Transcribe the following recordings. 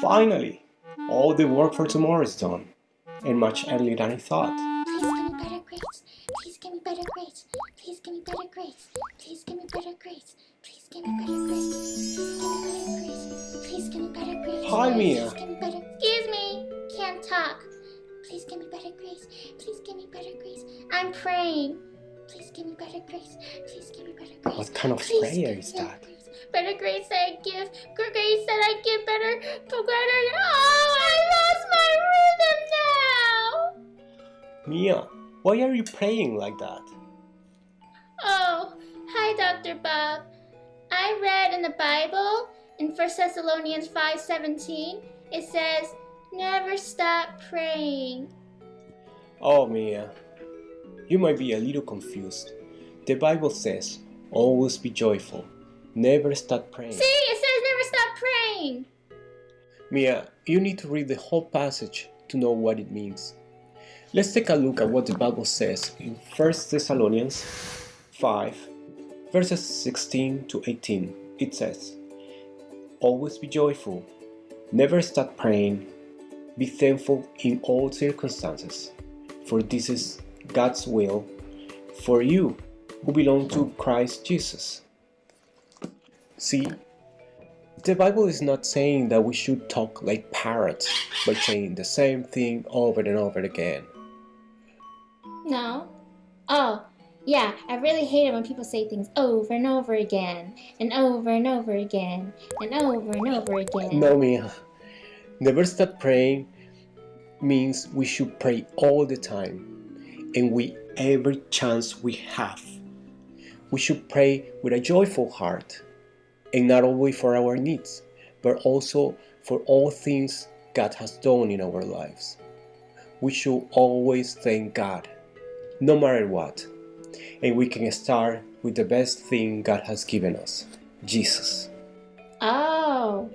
Finally, all the work for tomorrow is done, and much earlier than I thought. Please give me better grades. Please give me better grades. Please give me better grades. Please give me better grades. Please give me better grades. Please give me better grades. Hi, Mia. Please give me better. Excuse me. Can't talk. Please give me better grades. Please give me better grades. I'm praying. Please give me better grades. Please give me better grades. What kind of Please prayer is that? Better grace that I give. Good grades that I give better. Better. Oh, I lost my rhythm now. Mia, why are you praying like that? Oh, hi, Dr. Bob. I read in the Bible in 1 Thessalonians 5:17, it says, "Never stop praying." Oh, Mia, you might be a little confused. The Bible says, always be joyful, never stop praying. See, it says never stop praying. Mia, you need to read the whole passage to know what it means. Let's take a look at what the Bible says in 1 Thessalonians 5, verses 16 to 18. It says, Always be joyful, never stop praying, be thankful in all circumstances, for this is God's will for you who belong to Christ Jesus. See, the Bible is not saying that we should talk like parrots by saying the same thing over and over again. No. Oh, yeah, I really hate it when people say things over and over again, and over and over again, and over and over again. No, Mia. Never stop praying means we should pray all the time and with every chance we have. We should pray with a joyful heart and not only for our needs, but also for all things God has done in our lives. We should always thank God, no matter what. And we can start with the best thing God has given us Jesus. Oh,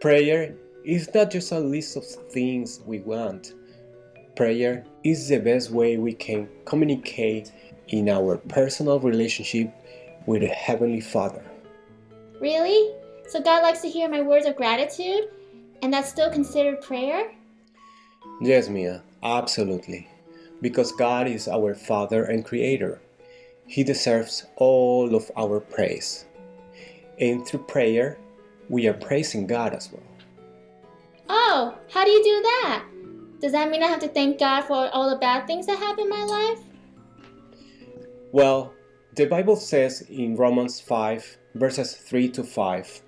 Prayer is not just a list of things we want. Prayer is the best way we can communicate in our personal relationship with the Heavenly Father. really? So God likes to hear my words of gratitude, and that's still considered prayer? Yes, Mia, absolutely. Because God is our Father and Creator. He deserves all of our praise. And through prayer, we are praising God as well. Oh, how do you do that? Does that mean I have to thank God for all the bad things that happen in my life? Well, the Bible says in Romans 5, verses 3 to 5,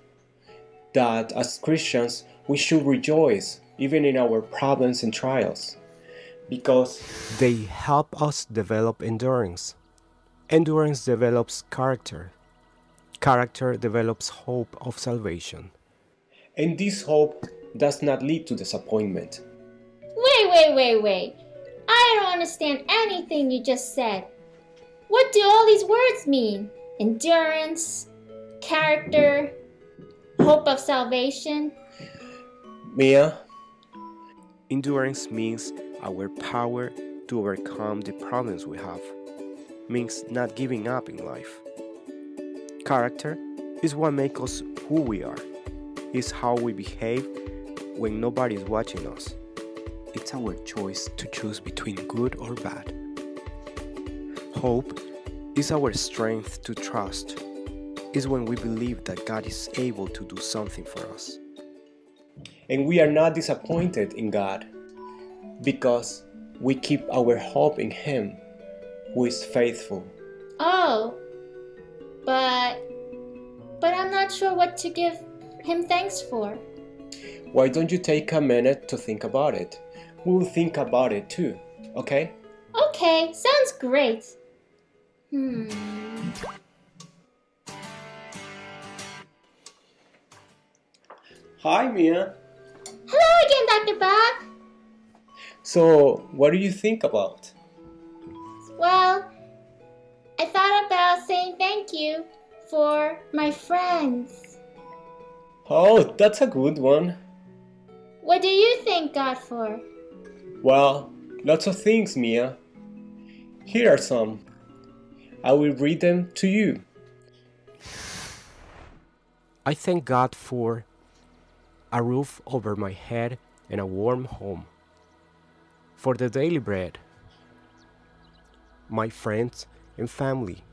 that as Christians we should rejoice even in our problems and trials because they help us develop endurance. Endurance develops character. Character develops hope of salvation. And this hope does not lead to disappointment. Wait, wait, wait, wait. I don't understand anything you just said. What do all these words mean? Endurance, character, hope of salvation. Mia? Endurance means our power to overcome the problems we have. Means not giving up in life. Character is what makes us who we are. is how we behave when nobody is watching us. It's our choice to choose between good or bad. Hope is our strength to trust. Is when we believe that God is able to do something for us. And we are not disappointed in God because we keep our hope in Him who is faithful. Oh, but but I'm not sure what to give him thanks for. Why don't you take a minute to think about it? We'll think about it too, okay? Okay, sounds great. Hmm. Hi, Mia. Hello again, Dr. Bob. So, what do you think about? Well, I thought about saying thank you for my friends. Oh, that's a good one. What do you thank God for? Well, lots of things, Mia. Here are some. I will read them to you. I thank God for a roof over my head and a warm home, for the daily bread, my friends and family,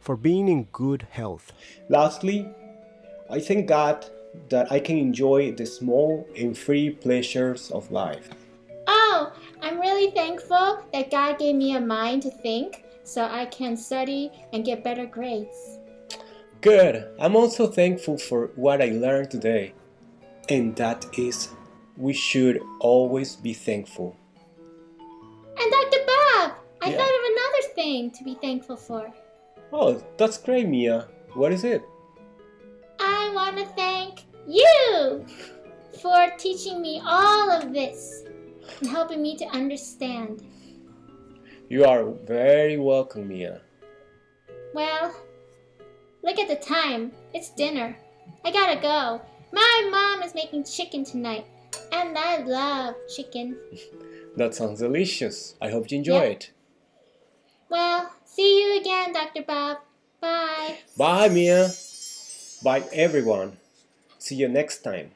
for being in good health. Lastly, I thank God that I can enjoy the small and free pleasures of life. Oh, I'm really thankful that God gave me a mind to think so I can study and get better grades. Good. I'm also thankful for what I learned today. And that is, we should always be thankful. And Dr. Bob, I Yeah. thought of another thing to be thankful for. Oh, that's great, Mia. What is it? I want to thank you for teaching me all of this and helping me to understand. You are very welcome, Mia. Well, look at the time. It's dinner. I gotta go. My mom is making chicken tonight, and I love chicken. That sounds delicious. I hope you enjoy Yeah. it. Well, see you again, Dr. Bob. Bye. Bye, Mia. Bye, everyone. See you next time.